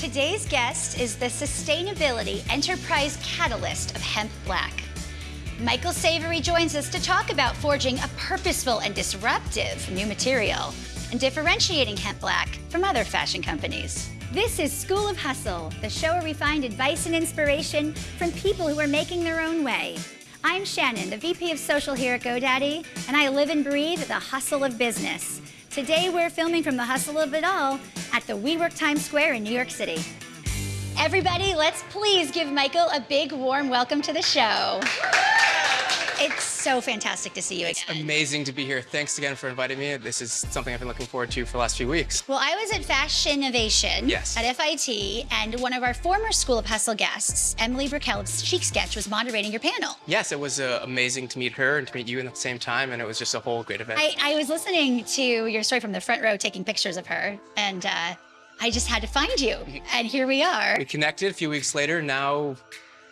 Today's guest is the Sustainability Enterprise Catalyst of Hemp Black. Michael Savory joins us to talk about forging a purposeful and disruptive new material and differentiating Hemp Black from other fashion companies. This is School of Hustle, the show where we find advice and inspiration from people who are making their own way. I'm Shannon, the VP of Social here at GoDaddy, and I live and breathe the hustle of business. Today we're filming from the hustle of it all at the WeWork Times Square in New York City. Everybody, let's please give Michael a big warm welcome to the show. It's so fantastic to see you again. It's amazing to be here. Thanks again for inviting me. This is something I've been looking forward to for the last few weeks. Well, I was at Fashion Innovation yes. at FIT, and one of our former School of Hustle guests, Emily Brickell of Chic Sketch, was moderating your panel. Yes, it was uh, amazing to meet her and to meet you at the same time, and it was just a whole great event. I, I was listening to your story from the front row, taking pictures of her, and uh, I just had to find you, and here we are. We connected a few weeks later. Now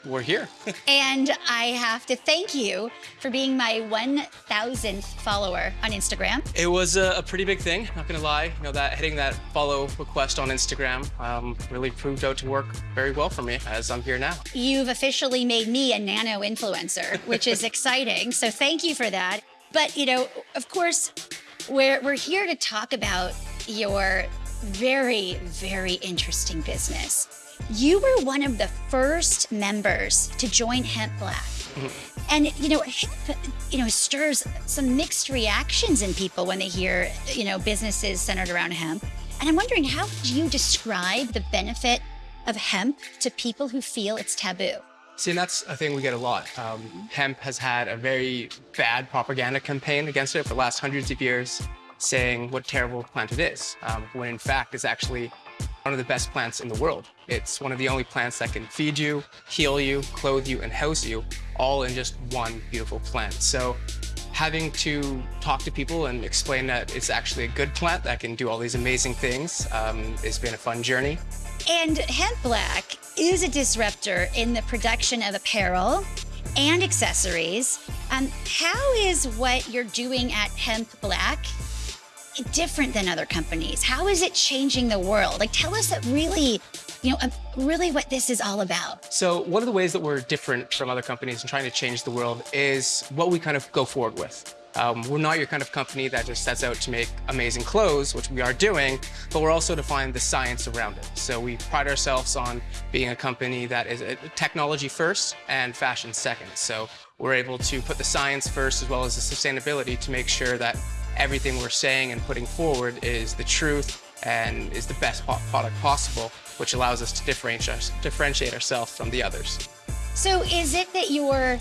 we're here. and I have to thank you for being my 1,000th follower on Instagram. It was a, a, pretty big thing, not gonna lie. You know, that hitting that follow request on Instagram um, really proved out to work very well for me as I'm here now. You've officially made me a nano influencer, which is exciting. So thank you for that. But, you know, of course, we're, we're here to talk about your very, very interesting business. You were one of the first members to join Hemp Black. Mm-hmm. And, you know, hemp, you know, stirs some mixed reactions in people when they hear, you know, businesses centered around hemp. And I'm wondering, how do you describe the benefit of hemp to people who feel it's taboo? See, and that's a thing we get a lot. Um, hemp has had a very bad propaganda campaign against it for the last hundreds of years, saying what terrible plant it is, um, when in fact it's actually one of the best plants in the world. It's one of the only plants that can feed you, heal you, clothe you, and house you, all in just one beautiful plant. So having to talk to people and explain that it's actually a good plant that can do all these amazing things um, has been a fun journey. And hemp black is a disruptor in the production of apparel and accessories. Um, how is what you're doing at Hemp Black different than other companies? How is it changing the world? Like, tell us that really, you know, really what this is all about. So one of the ways that we're different from other companies and trying to change the world is what we kind of go forward with. Um, we're not your kind of company that just sets out to make amazing clothes, which we are doing, but we're also to find the science around it. So we pride ourselves on being a company that is technology first and fashion second. So we're able to put the science first as well as the sustainability to make sure that everything we're saying and putting forward is the truth and is the best product possible, which allows us to differentiate, differentiate ourselves from the others. So is it that you're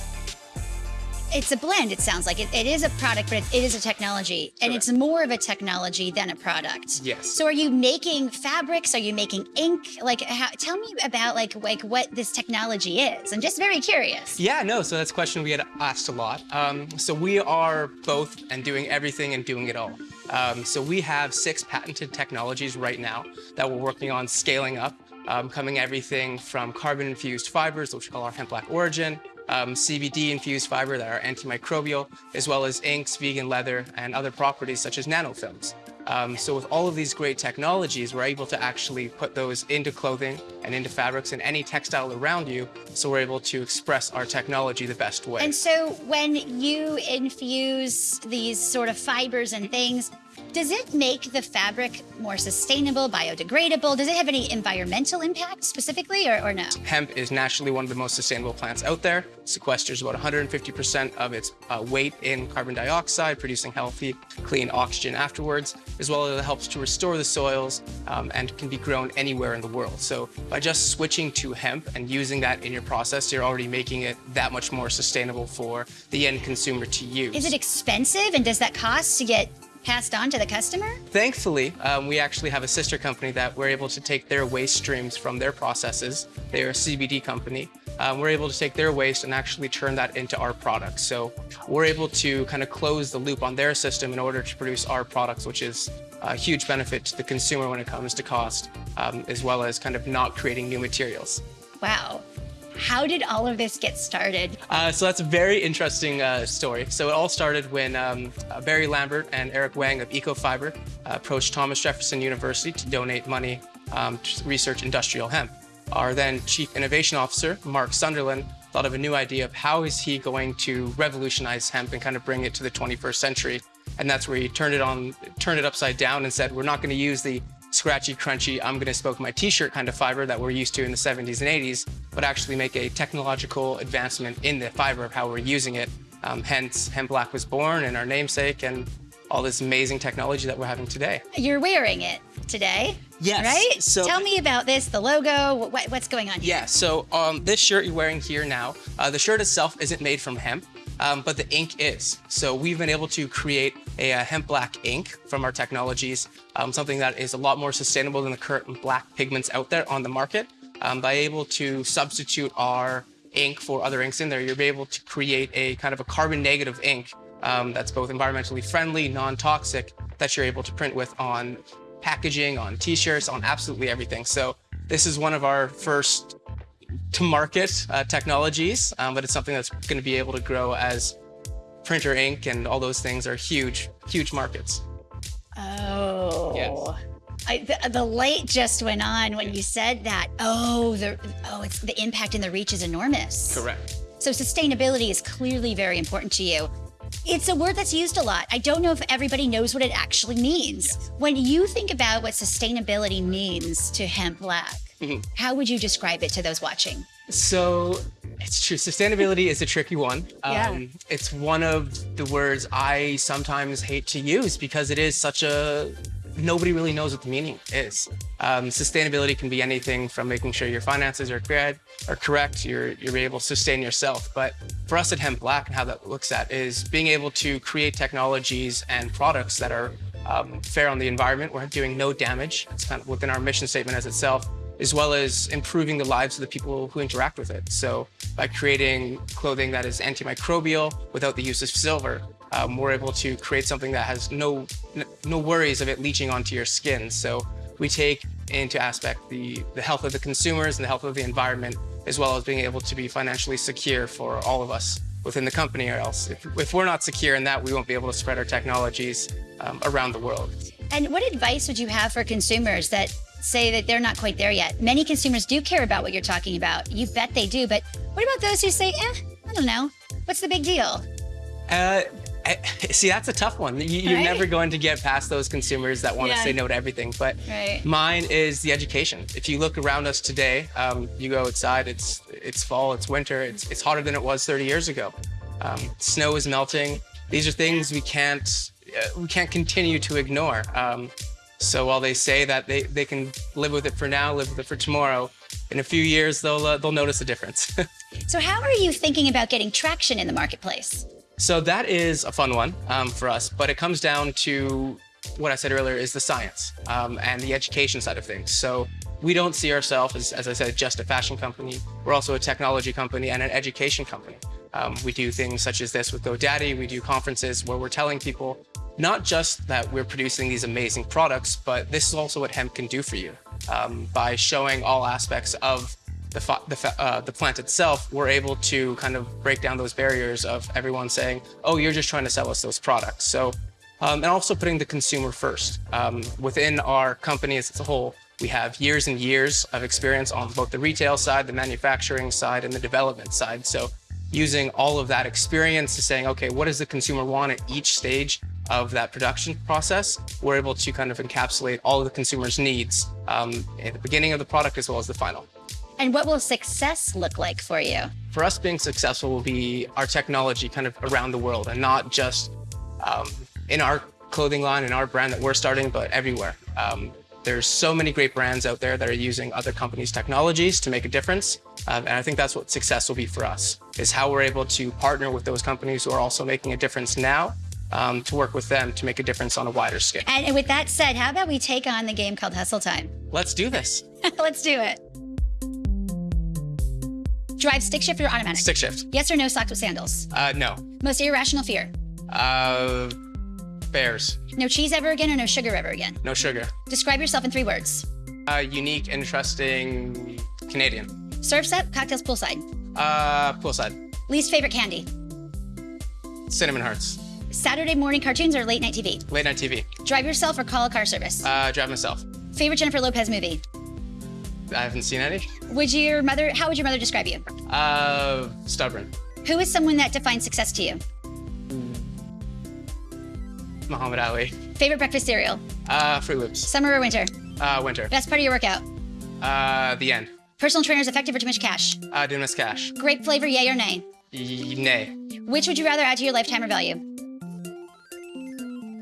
it's a blend, it sounds like. It, it is a product, but it, it is a technology. And it's more of a technology than a product. Yes. So are you making fabrics? Are you making ink? Like, how, tell me about like, like what this technology is. I'm just very curious. Yeah, no, so that's a question we get asked a lot. Um, so we are both and doing everything and doing it all. Um, so we have six patented technologies right now that we're working on scaling up, um, coming everything from carbon-infused fibers, which we call our hemp black origin, um, CBD-infused fiber that are antimicrobial, as well as inks, vegan leather, and other properties such as nanofilms. Um, so with all of these great technologies, we're able to actually put those into clothing and into fabrics and any textile around you, so we're able to express our technology the best way. And so when you infuse these sort of fibers and things, does it make the fabric more sustainable, biodegradable? Does it have any environmental impact specifically or, or no? Hemp is naturally one of the most sustainable plants out there. It sequesters about 150% of its uh, weight in carbon dioxide, producing healthy, clean oxygen afterwards, as well as it helps to restore the soils um, and can be grown anywhere in the world. So by just switching to hemp and using that in your process, you're already making it that much more sustainable for the end consumer to use. Is it expensive and does that cost to get passed on to the customer? Thankfully, um, we actually have a sister company that we're able to take their waste streams from their processes. They're a CBD company. Um, we're able to take their waste and actually turn that into our products. So we're able to kind of close the loop on their system in order to produce our products, which is a huge benefit to the consumer when it comes to cost, um, as well as kind of not creating new materials. Wow. How did all of this get started? Uh, so that's a very interesting uh, story. So it all started when um, uh, Barry Lambert and Eric Wang of Ecofibre uh, approached Thomas Jefferson University to donate money um, to research industrial hemp. Our then Chief Innovation Officer, Mark Sunderland, thought of a new idea of how is he going to revolutionize hemp and kind of bring it to the 21st century. And that's where he turned it on, turned it upside down and said, we're not going to use the scratchy, crunchy, I'm going to smoke my t-shirt kind of fiber that we're used to in the 70s and 80s, but actually make a technological advancement in the fiber of how we're using it. Um, hence, Hemp Black was born and our namesake and all this amazing technology that we're having today. You're wearing it today. Yes. Right? So- Tell me about this, the logo, what, what's going on here? Yeah, so um, this shirt you're wearing here now, uh, the shirt itself isn't made from hemp, um, but the ink is. So we've been able to create a, uh hemp black ink from our technologies, um, something that is a lot more sustainable than the current black pigments out there on the market. Um, by able to substitute our ink for other inks in there, you'll be able to create a kind of a carbon negative ink um, that's both environmentally friendly, non-toxic, that you're able to print with on packaging, on t-shirts, on absolutely everything. So this is one of our first to market uh, technologies, um, but it's something that's going to be able to grow as printer ink and all those things are huge, huge markets. Oh. Yes. I, the, the light just went on when you said that. Oh, the oh, it's the impact and the reach is enormous. Correct. So sustainability is clearly very important to you. It's a word that's used a lot. I don't know if everybody knows what it actually means. Yes. When you think about what sustainability means to hemp black, Mhm. how would you describe it to those watching? So it's true. Sustainability is a tricky one. Yeah. Um, it's one of the words I sometimes hate to use because it is such a nobody really knows what the meaning is. Um, sustainability can be anything from making sure your finances are correct, are correct, you're you're able to sustain yourself. But for us at Hemp Black and how that looks at is being able to create technologies and products that are um, fair on the environment. We're doing no damage. It's kind of within our mission statement as itself as well as improving the lives of the people who interact with it. So by creating clothing that is antimicrobial without the use of silver, um, we're able to create something that has no no worries of it leaching onto your skin. So we take into aspect the, the health of the consumers and the health of the environment, as well as being able to be financially secure for all of us within the company or else. If, if we're not secure in that, we won't be able to spread our technologies um, around the world. And what advice would you have for consumers that say that they're not quite there yet? Many consumers do care about what you're talking about. You bet they do. But what about those who say, eh, I don't know. What's the big deal? Uh, I, see, that's a tough one. You, you're Right? never going to get past those consumers that want to Yeah. say no to everything. But Right. mine is the education. If you look around us today, um, you go outside. It's it's fall. It's winter. It's it's hotter than it was 30 years ago. Um, snow is melting. These are things we can't uh, we can't continue to ignore. Um, so while they say that they, they can live with it for now, live with it for tomorrow, in a few years they'll uh, they'll notice a difference. So, how are you thinking about getting traction in the marketplace? So that is a fun one um, for us, but it comes down to what I said earlier is the science um, and the education side of things. So we don't see ourselves as, as I said, just a fashion company. We're also a technology company and an education company. Um, we do things such as this with GoDaddy. We do conferences where we're telling people not just that we're producing these amazing products, but this is also what hemp can do for you. Um, by showing all aspects of the, the, uh, the plant itself, we're able to kind of break down those barriers of everyone saying, oh, you're just trying to sell us those products. So, um, and also putting the consumer first. Um, within our company as a whole, we have years and years of experience on both the retail side, the manufacturing side, and the development side. So using all of that experience to saying, okay, what does the consumer want at each stage of that production process? We're able to kind of encapsulate all of the consumer's needs um, at the beginning of the product as well as the final. And what will success look like for you? For us, being successful will be our technology kind of around the world and not just um, in our clothing line and our brand that we're starting, but everywhere. Um, there's so many great brands out there that are using other companies' technologies to make a difference. Um, and I think that's what success will be for us, is how we're able to partner with those companies who are also making a difference now um, to work with them to make a difference on a wider scale. And, and with that said, how about we take on the game called Hustle Time? Let's do this. Let's do it. Drive stick shift or automatic? Stick shift. Yes or no socks with sandals? Uh, no. Most irrational fear? Uh, bears. No cheese ever again or no sugar ever again? No sugar. Describe yourself in three words. Uh, unique, interesting, Canadian. Surf set, cocktails poolside. Uh, poolside. Least favorite candy? Cinnamon Hearts. Saturday morning cartoons or late night TV? Late night TV. Drive yourself or call a car service? Uh, drive myself. favorite Jennifer Lopez movie? I haven't seen any. Would your mother, how would your mother describe you? Uh, stubborn. Who is someone that defines success to you? Muhammad Ali. Favorite breakfast cereal? Uh, Froot Loops. Summer or winter? Uh, winter. Best part of your workout? Uh, the end. Personal trainers effective or too much cash? Uh, didn't miss cash. Grape flavor, yay or nay? Y- nay. Which would you rather add to your lifetime or value?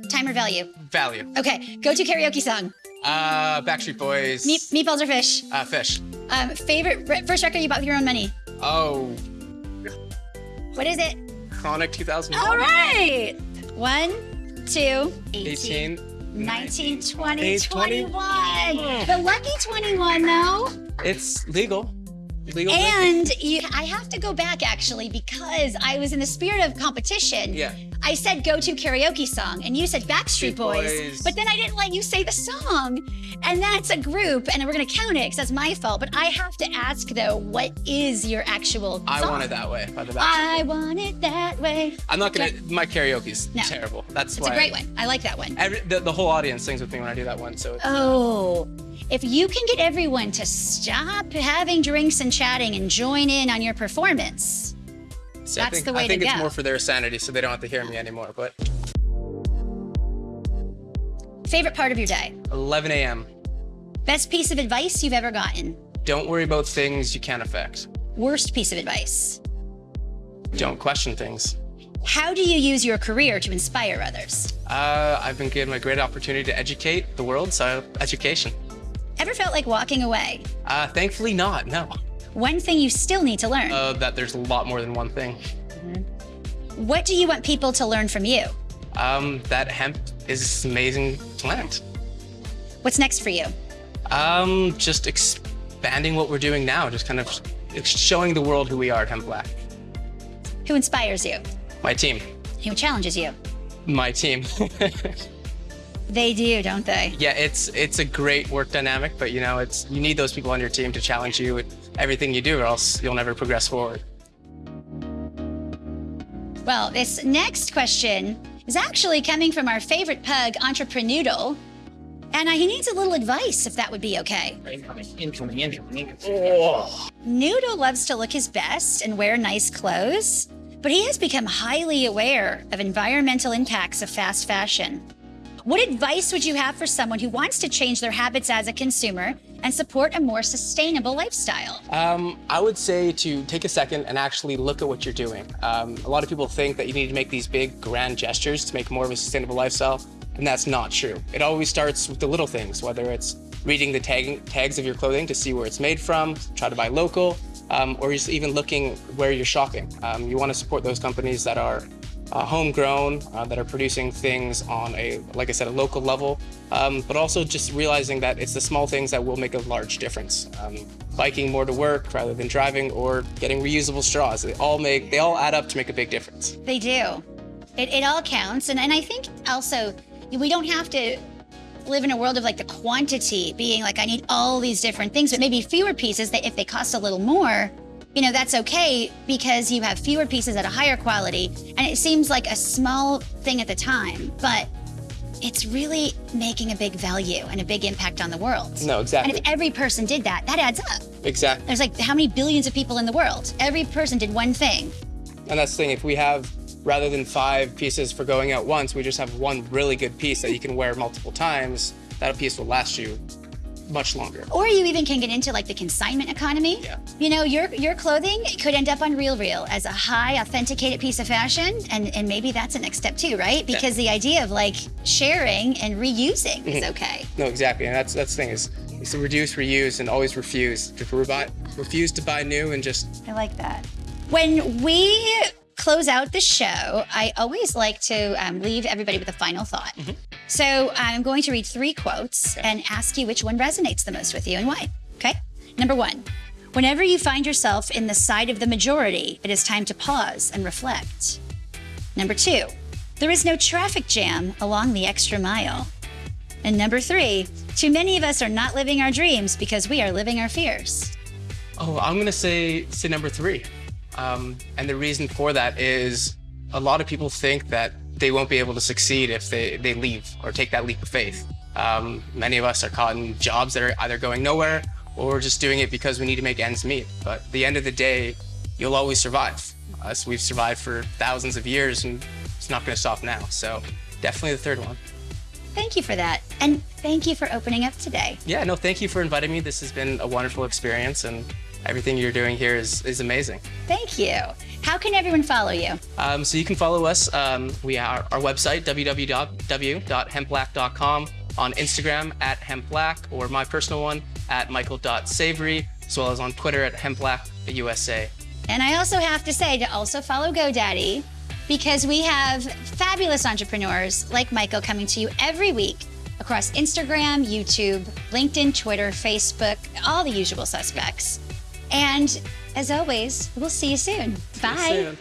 Time or value? Value. Okay, go to karaoke song. Uh, Backstreet Boys. Meat, meatballs or fish? Uh, fish. Um, favorite first record you bought with your own money? Oh, What is it? Chronic 2001. All right. One, two, 18. 19, 20, 20. 21. The lucky 21, though. It's legal. Legal. And you, I have to go back actually because I was in the spirit of competition. Yeah. I said go to karaoke song and you said Backstreet Boys, Boys. but then I didn't let you say the song. And that's a group and we're going to count it because that's my fault. But I have to ask though, what is your actual I want it that way by the Backstreet. I want it that way. I'm not gonna. My karaoke's No. terrible. That's why It's a great one. I like that one. Every, the, the whole audience sings with me when I do that one. So it's, Oh, if you can get everyone to stop having drinks and chatting and join in on your performance, so I think, the way I think to it's go. more for their sanity, so they don't have to hear me anymore. But favorite part of your day, 11 a.m. best piece of advice you've ever gotten, Don't worry about things you can't affect. worst piece of advice. Don't question things. How do you use your career to inspire others? Uh, I've been given a great opportunity to educate the world, so education. Ever felt like walking away? Uh, thankfully not, no. One thing you still need to learn. Uh, that there's a lot more than one thing. what do you want people to learn from you? Um, that hemp is this amazing plant. What's next for you? Um, just expanding what we're doing now, just kind of showing the world who we are at Hemp Black. Who inspires you? My team. Who challenges you? My team. They do, don't they? yeah, it's it's a great work dynamic, but you know, it's you need those people on your team to challenge you with everything you do, or else you'll never progress forward. Well, this next question is actually coming from our favorite pug, Entrepreneudle. And he needs a little advice, if that would be okay. Incoming, incoming, incoming. Noodle loves to look his best and wear nice clothes, but he has become highly aware of environmental impacts of fast fashion. What advice would you have for someone who wants to change their habits as a consumer and support a more sustainable lifestyle? Um, I would say to take a second and actually look at what you're doing. Um, a lot of people think that you need to make these big, grand gestures to make more of a sustainable lifestyle, and that's not true. It always starts with the little things, whether it's reading the tag, tags of your clothing to see where it's made from, try to buy local, um, or just even looking where you're shopping. Um, you want to support those companies that are uh, homegrown, uh, that are producing things on a, like I said, a local level, um, but also just realizing that it's the small things that will make a large difference. Um, biking more to work rather than driving, or getting reusable straws. They all make, they all add up to make a big difference. They do. It, it all counts. And, and I think also we don't have to live in a world of like the quantity being like, I need all these different things, but maybe fewer pieces that if they cost a little more, you know, that's okay because you have fewer pieces at a higher quality. And it seems like a small thing at the time, but it's really making a big value and a big impact on the world. No, exactly. And if every person did that, that adds up. Exactly. There's like how many billions of people in the world? Every person did one thing. And that's the thing, if we have, rather than five pieces for going out once, we just have one really good piece that you can wear multiple times, that piece will last you much longer. Or you even can get into like the consignment economy. Yeah. You know, your your clothing could end up on Real Real as a high authenticated piece of fashion, and and maybe that's a next step too, right? Because the idea of like sharing and reusing is okay. No, exactly. And that's that's the thing is, is to reduce, reuse, and always refuse. Just rebuy, refuse to buy new and just I like that. When we close out the show, I always like to um, leave everybody with a final thought. So I'm going to read three quotes and ask you which one resonates the most with you and why. Okay? Number one, whenever you find yourself in the side of the majority, it is time to pause and reflect. Number two, there is no traffic jam along the extra mile. And number three, too many of us are not living our dreams because we are living our fears. Oh, I'm gonna say say number three, um, and the reason for that is a lot of people think that they won't be able to succeed if they they leave or take that leap of faith. Um, many of us are caught in jobs that are either going nowhere or we're just doing it because we need to make ends meet. But at the end of the day, you'll always survive. Us, we've survived for thousands of years and it's not going to stop now. So definitely the third one. Thank you for that. And thank you for opening up today. Yeah, no, thank you for inviting me. This has been a wonderful experience and everything you're doing here is, is amazing. Thank you. How can everyone follow you? Um, so you can follow us. Um, we are our website, www.hempblack.com, on Instagram at hempblack, or my personal one at michael.savory, as well as on Twitter at hempblackusa. And I also have to say to also follow GoDaddy because we have fabulous entrepreneurs like Michael coming to you every week across Instagram, YouTube, LinkedIn, Twitter, Facebook, all the usual suspects. And as always, we'll see you soon. Bye.